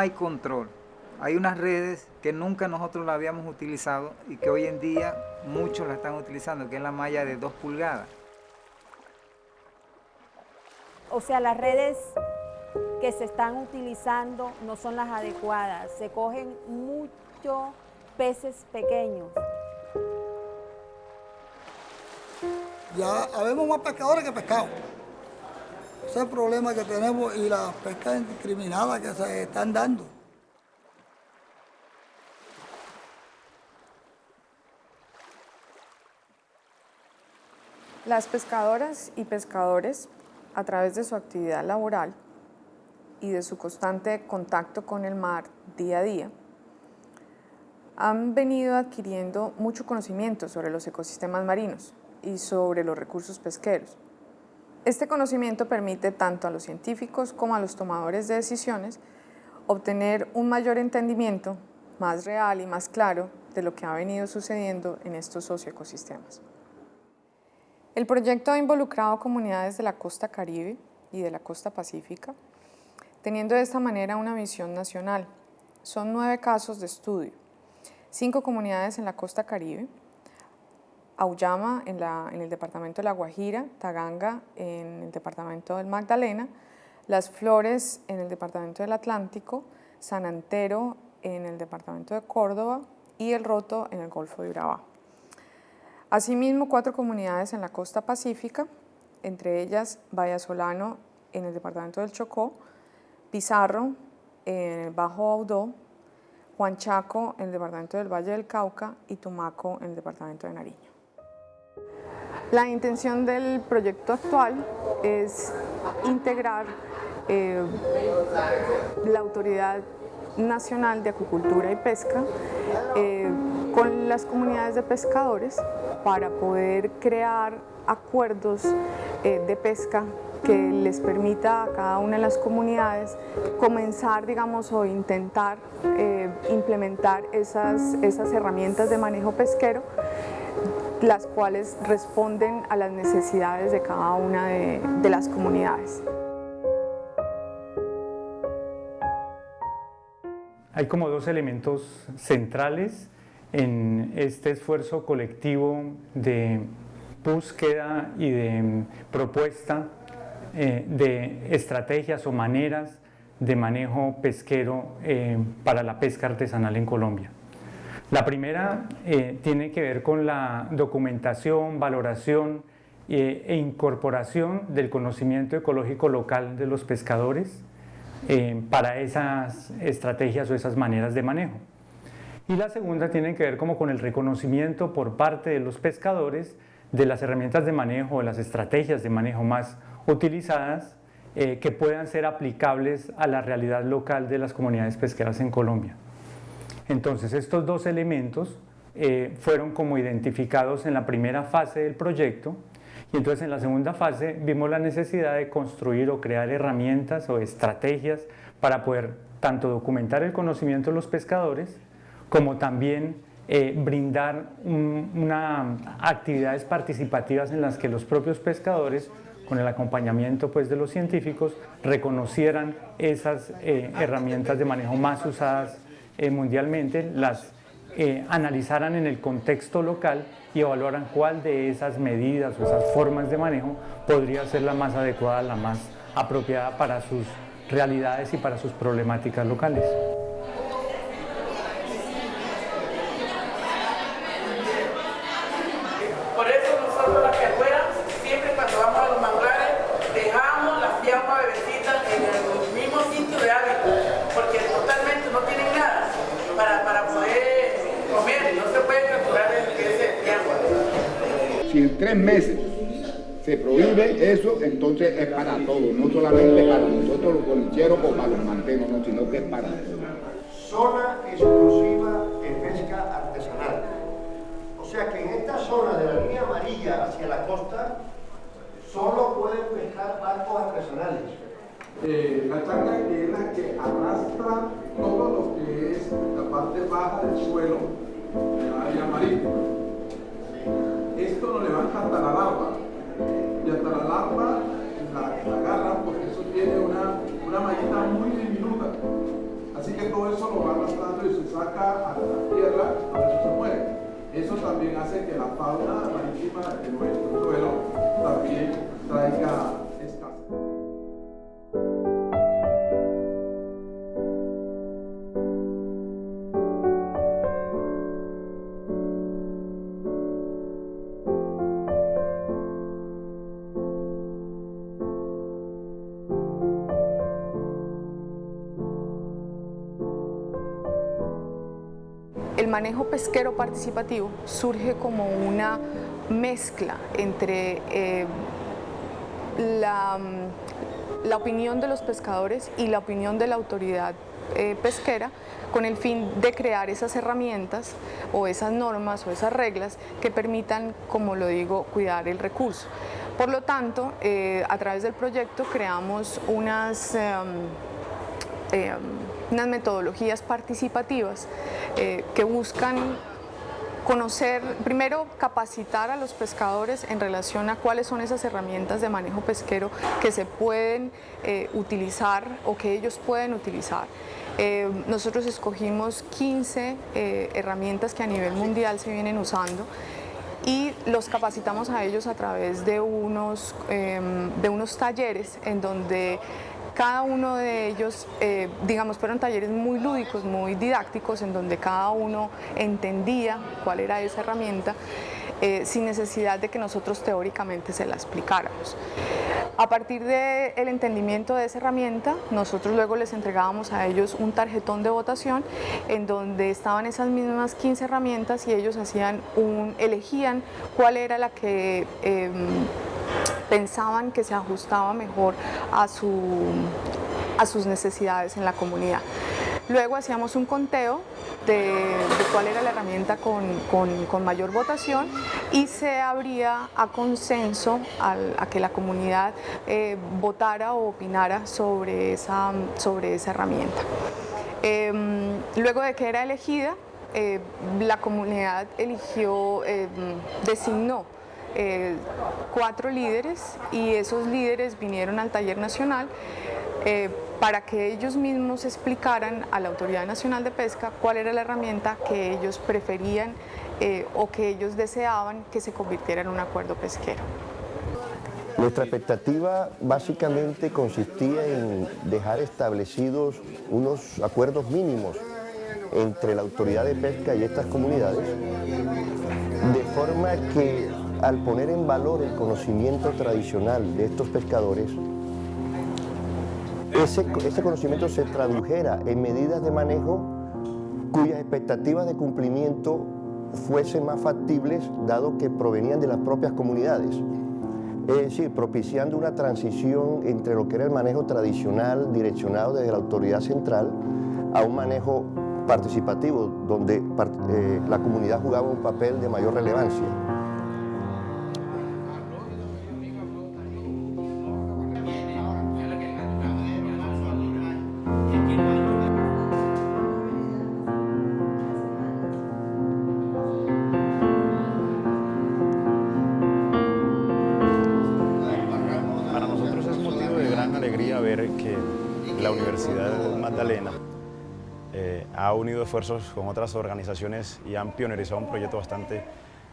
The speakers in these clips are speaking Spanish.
hay control. Hay unas redes que nunca nosotros la habíamos utilizado y que hoy en día muchos la están utilizando, que es la malla de 2 pulgadas. O sea, las redes que se están utilizando no son las adecuadas. Se cogen muchos peces pequeños. Ya habemos más pescadores que pescados. Es el problema que tenemos y las pescas indiscriminadas que se están dando. Las pescadoras y pescadores, a través de su actividad laboral y de su constante contacto con el mar día a día, han venido adquiriendo mucho conocimiento sobre los ecosistemas marinos y sobre los recursos pesqueros. Este conocimiento permite tanto a los científicos como a los tomadores de decisiones obtener un mayor entendimiento más real y más claro de lo que ha venido sucediendo en estos socioecosistemas. El proyecto ha involucrado comunidades de la costa caribe y de la costa pacífica, teniendo de esta manera una visión nacional. Son nueve casos de estudio, cinco comunidades en la costa caribe, Auyama en, el departamento de La Guajira, Taganga en el departamento del Magdalena, Las Flores en el departamento del Atlántico, San Antero en el departamento de Córdoba y El Roto en el Golfo de Urabá. Asimismo, cuatro comunidades en la costa pacífica, entre ellas Vallasolano en el departamento del Chocó, Pizarro en el Bajo Audó, Huanchaco en el departamento del Valle del Cauca y Tumaco en el departamento de Nariño. La intención del proyecto actual es integrar eh, la Autoridad Nacional de Acuicultura y Pesca eh, con las comunidades de pescadores para poder crear acuerdos eh, de pesca que les permita a cada una de las comunidades comenzar, digamos, o intentar implementar esas, esas herramientas de manejo pesquero las cuales responden a las necesidades de cada una de, las comunidades. Hay como dos elementos centrales en este esfuerzo colectivo de búsqueda y de propuesta eh, de estrategias o maneras de manejo pesquero eh, para la pesca artesanal en Colombia. La primera eh, tiene que ver con la documentación, valoración e incorporación del conocimiento ecológico local de los pescadores para esas estrategias o esas maneras de manejo. Y la segunda tiene que ver como con el reconocimiento por parte de los pescadores de las herramientas de manejo, de las estrategias de manejo más utilizadas eh, que puedan ser aplicables a la realidad local de las comunidades pesqueras en Colombia. Entonces estos dos elementos eh, fueron como identificados en la primera fase del proyecto. Y entonces en la segunda fase vimos la necesidad de construir o crear herramientas o estrategias para poder tanto documentar el conocimiento de los pescadores como también eh, brindar una, actividades participativas en las que los propios pescadores con el acompañamiento pues, de los científicos, reconocieran esas eh, herramientas de manejo más usadas eh, mundialmente, las analizaran en el contexto local y evaluaran cuál de esas medidas o esas formas de manejo podría ser la más adecuada, la más apropiada para sus realidades y para sus problemáticas locales. Si en tres meses se prohíbe eso, entonces es para todos, no solamente para nosotros los bolicheros o para los mantenos, no, sino que es para todos. Zona exclusiva de pesca artesanal. O sea que en esta zona de la línea amarilla hacia la costa, solo pueden pescar barcos artesanales. Eh, la charca que es la que arrastra todo lo que es la parte baja del suelo de la área marítima. Esto lo levanta hasta la larva y hasta la larva la, agarra porque eso tiene una, una mallita muy diminuta. Así que todo eso lo va arrastrando y se saca a la tierra, por eso se muere. Eso también hace que la fauna marítima de nuestro suelo también traiga manejo pesquero participativo surge como una mezcla entre eh, la, la, opinión de los pescadores y la opinión de la autoridad eh, pesquera con el fin de crear esas herramientas o esas normas o esas reglas que permitan, como lo digo, cuidar el recurso. Por lo tanto, eh, a través del proyecto creamos unas unas metodologías participativas eh, que buscan conocer, primero capacitar a los pescadores en relación a cuáles son esas herramientas de manejo pesquero que se pueden eh, utilizar o que ellos pueden utilizar. Eh, nosotros escogimos 15 herramientas que a nivel mundial se vienen usando y los capacitamos a ellos a través de unos, de unos talleres en donde cada uno de ellos, eh, digamos, fueron talleres muy lúdicos, muy didácticos, en donde cada uno entendía cuál era esa herramienta, eh, sin necesidad de que nosotros teóricamente se la explicáramos. A partir del entendimiento de esa herramienta, nosotros luego les entregábamos a ellos un tarjetón de votación en donde estaban esas mismas 15 herramientas y ellos hacían un, elegían cuál era la que em, pensaban que se ajustaba mejor a, su, a sus necesidades en la comunidad. Luego hacíamos un conteo de, cuál era la herramienta con, mayor votación y se abría a consenso a, que la comunidad eh, votara o opinara sobre esa, sobre esa herramienta. Em, luego de que era elegida, eh, la comunidad eligió, em, designó eh, cuatro líderes y esos líderes vinieron al taller nacional eh, para que ellos mismos explicaran a la Autoridad Nacional de Pesca cuál era la herramienta que ellos preferían eh, o que ellos deseaban que se convirtiera en un acuerdo pesquero. Nuestra expectativa básicamente consistía en dejar establecidos unos acuerdos mínimos entre la autoridad de pesca y estas comunidades, de forma que al poner en valor el conocimiento tradicional de estos pescadores, ese, conocimiento se tradujera en medidas de manejo cuyas expectativas de cumplimiento fuesen más factibles dado que provenían de las propias comunidades. Es decir, propiciando una transición entre lo que era el manejo tradicional direccionado desde la autoridad central a un manejo participativo donde eh, la comunidad jugaba un papel de mayor relevancia. Ha unido esfuerzos con otras organizaciones y han pionerizado un proyecto bastante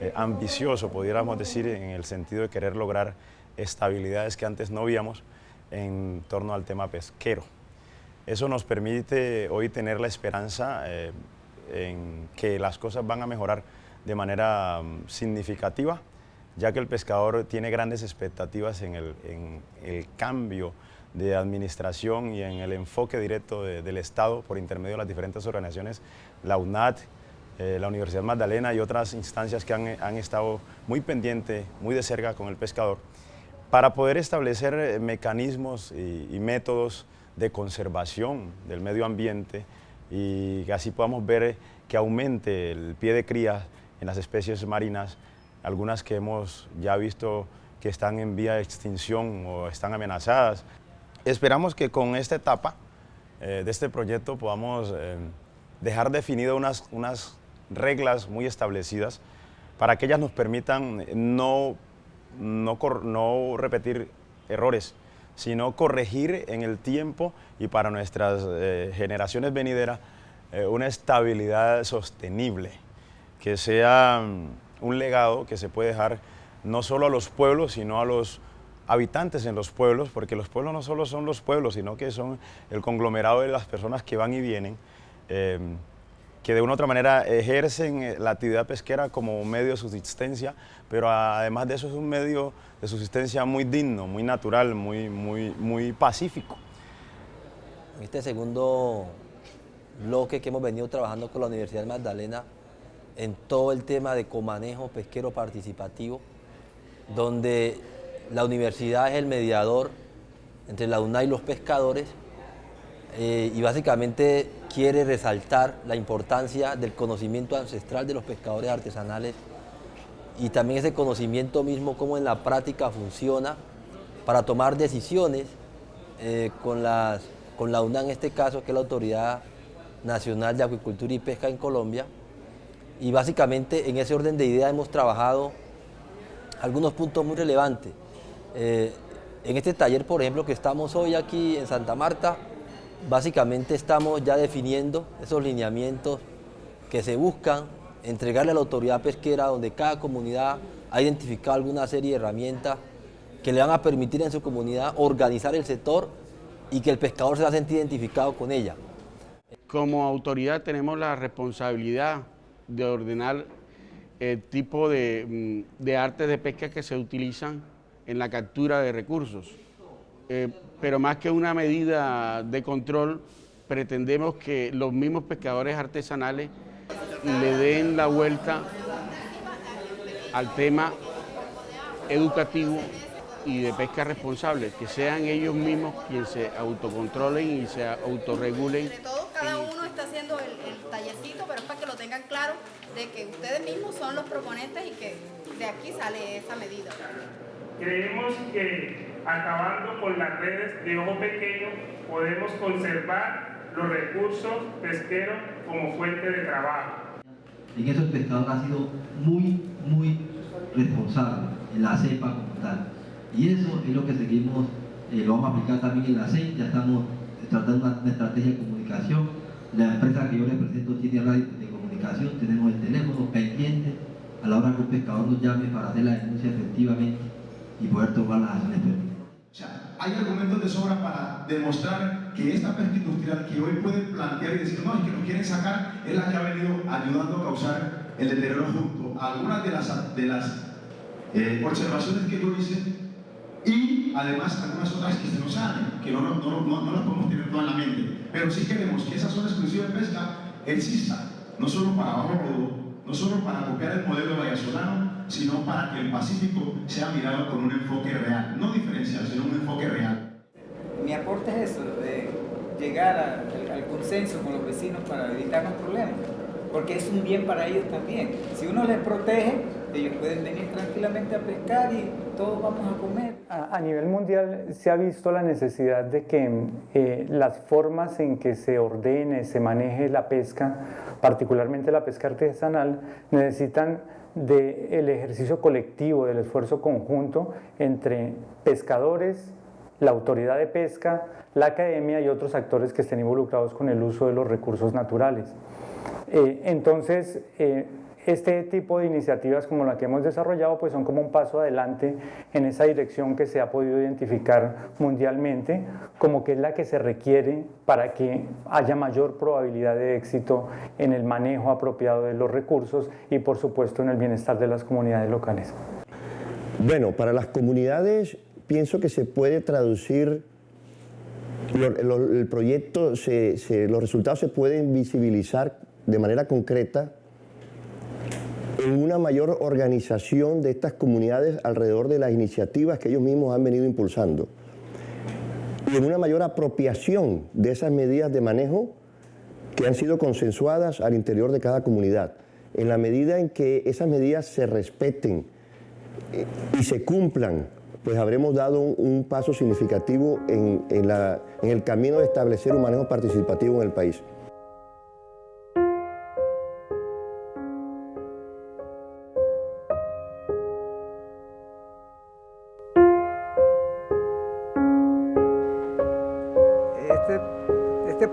eh, ambicioso, pudiéramos decir, en el sentido de querer lograr estabilidades que antes no víamos en torno al tema pesquero. Eso nos permite hoy tener la esperanza eh, en que las cosas van a mejorar de manera mm, significativa, ya que el pescador tiene grandes expectativas en el, en el cambio de administración y en el enfoque directo del Estado por intermedio de las diferentes organizaciones, la UNAT, eh, la Universidad Magdalena y otras instancias que han, estado muy pendientes, muy de cerca con el pescador, para poder establecer eh, mecanismos y, métodos de conservación del medio ambiente y así podamos ver que aumente el pie de cría en las especies marinas, algunas que hemos ya visto que están en vía de extinción o están amenazadas, Esperamos que con esta etapa eh, de este proyecto podamos eh, dejar definidas unas, unas reglas muy establecidas para que ellas nos permitan no, no, no repetir errores sino corregir en el tiempo y para nuestras eh, generaciones venideras eh, una estabilidad sostenible, que sea mm, un legado que se puede dejar no solo a los pueblos, sino a los habitantes en los pueblos, porque los pueblos no solo son los pueblos, sino que son el conglomerado de las personas que van y vienen, em, que de una u otra manera ejercen eh, la actividad pesquera como un medio de subsistencia, pero además de eso es un medio de subsistencia muy digno, muy natural, muy, muy, muy pacífico. Este segundo bloque que hemos venido trabajando con la Universidad de Magdalena en todo el tema de comanejo pesquero participativo, donde la universidad es el mediador entre la UNA y los pescadores eh, y básicamente quiere resaltar la importancia del conocimiento ancestral de los pescadores artesanales y también ese conocimiento mismo cómo en la práctica funciona para tomar decisiones eh, con, con la UNA en este caso, que es la Autoridad Nacional de Acuicultura y Pesca en Colombia. Y básicamente en ese orden de ideas hemos trabajado algunos puntos muy relevantes. Eh, en este taller, por ejemplo, que estamos hoy aquí en Santa Marta, básicamente estamos ya definiendo esos lineamientos que se buscan entregarle a la autoridad pesquera, donde cada comunidad ha identificado alguna serie de herramientas que le van a permitir en su comunidad organizar el sector y que el pescador se va a sentir identificado con ella. Como autoridad tenemos la responsabilidad de ordenar el tipo de, mm, de artes de pesca que se utilizan en la captura de recursos. Eh, pero más que una medida de control, pretendemos que los mismos pescadores artesanales le den la vuelta al tema educativo y de pesca responsable, que sean ellos mismos quienes se autocontrolen y se autorregulen. cada uno está haciendo el, el tallercito, pero es para que lo tengan claro de que ustedes mismos son los proponentes y que de aquí sale esa medida. Creemos que acabando con las redes de ojo pequeño podemos conservar los recursos pesqueros como fuente de trabajo. En eso el pescador ha sido muy, muy responsable, en la cepa como tal. Y eso es lo que seguimos, eh, lo vamos a aplicar también en la CEI, ya estamos tratando una, una, estrategia de comunicación. La empresa que yo represento tiene radio de comunicación, tenemos el teléfono pendiente a la hora que un pescador nos llame para hacer la denuncia efectivamente y poder tomar las acciones pertinentes. O sea, hay argumentos de sobra para demostrar que esta pesca industrial que hoy pueden plantear y decir, no, es que nos quieren sacar, es la que ha venido ayudando a causar el deterioro junto a algunas de las, de las eh, observaciones que yo hice y además algunas otras que se nos salen, que no, no, no, no, las podemos tener toda en la mente. Pero sí queremos que esa zona exclusiva de pesca exista, no solo para abajo, no solo para copiar el modelo vallesolano, sino para que el Pacífico sea mirado con un enfoque real, no diferencial, sino un enfoque real. Mi aporte es eso, de llegar a, al consenso con los vecinos para evitar los problemas, porque es un bien para ellos también. Si uno les protege, ellos pueden venir tranquilamente a pescar y todos vamos a comer. A, a nivel mundial se ha visto la necesidad de que eh, las formas en que se ordene, se maneje la pesca, particularmente la pesca artesanal, necesitan del ejercicio colectivo, del esfuerzo conjunto entre pescadores, la autoridad de pesca, la academia y otros actores que estén involucrados con el uso de los recursos naturales. Eh, entonces, eh, este tipo de iniciativas como la que hemos desarrollado pues son como un paso adelante en esa dirección que se ha podido identificar mundialmente como que es la que se requiere para que haya mayor probabilidad de éxito en el manejo apropiado de los recursos y por supuesto en el bienestar de las comunidades locales. Bueno, para las comunidades pienso que se puede traducir el proyecto, se, se, los resultados se pueden visibilizar de manera concreta una mayor organización de estas comunidades alrededor de las iniciativas que ellos mismos han venido impulsando y en una mayor apropiación de esas medidas de manejo que han sido consensuadas al interior de cada comunidad. En la medida en que esas medidas se respeten eh, y se cumplan, pues habremos dado un, paso significativo en, en, en el camino de establecer un manejo participativo en el país.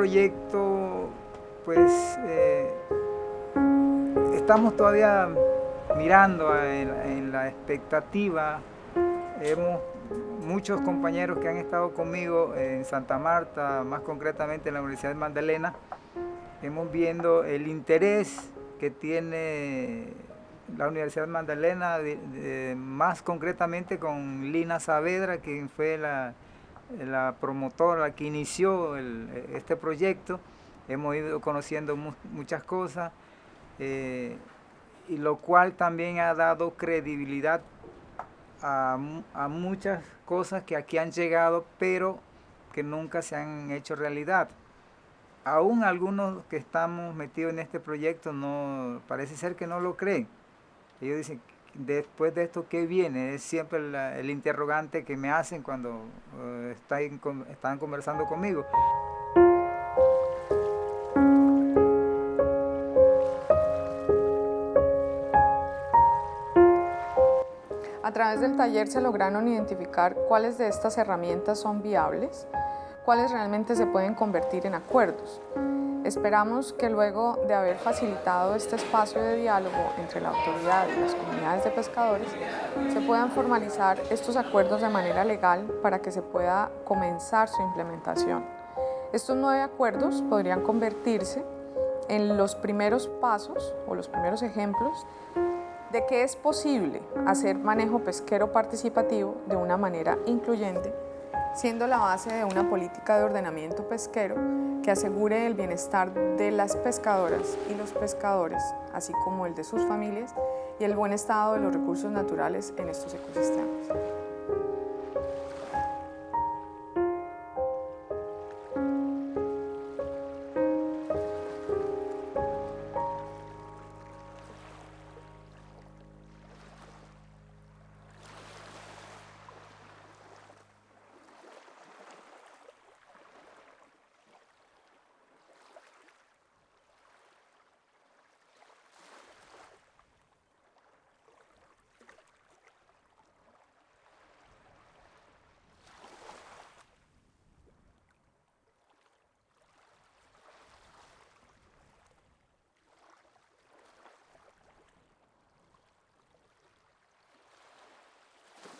Proyecto, pues eh, estamos todavía mirando en, la expectativa. Hemos muchos compañeros que han estado conmigo en Santa Marta, más concretamente en la Universidad de Magdalena, hemos viendo el interés que tiene la Universidad de Magdalena, más concretamente con Lina Saavedra, quien fue la, promotora que inició este proyecto. Hemos ido conociendo muchas cosas, eh, y lo cual también ha dado credibilidad a, a muchas cosas que aquí han llegado, pero que nunca se han hecho realidad aún algunos que estamos metidos en este proyecto no parece ser que no lo creen. Ellos dicen, después de esto, ¿qué viene? Es siempre el interrogante que me hacen cuando eh, están, conversando conmigo. A través del taller se lograron identificar cuáles de estas herramientas son viables, cuáles realmente se pueden convertir en acuerdos. Esperamos que luego de haber facilitado este espacio de diálogo entre la autoridad y las comunidades de pescadores, se puedan formalizar estos acuerdos de manera legal para que se pueda comenzar su implementación. Estos nueve acuerdos podrían convertirse en los primeros pasos o los primeros ejemplos de que es posible hacer manejo pesquero participativo de una manera incluyente siendo la base de una política de ordenamiento pesquero que asegure el bienestar de las pescadoras y los pescadores, así como el de sus familias y el buen estado de los recursos naturales en estos ecosistemas.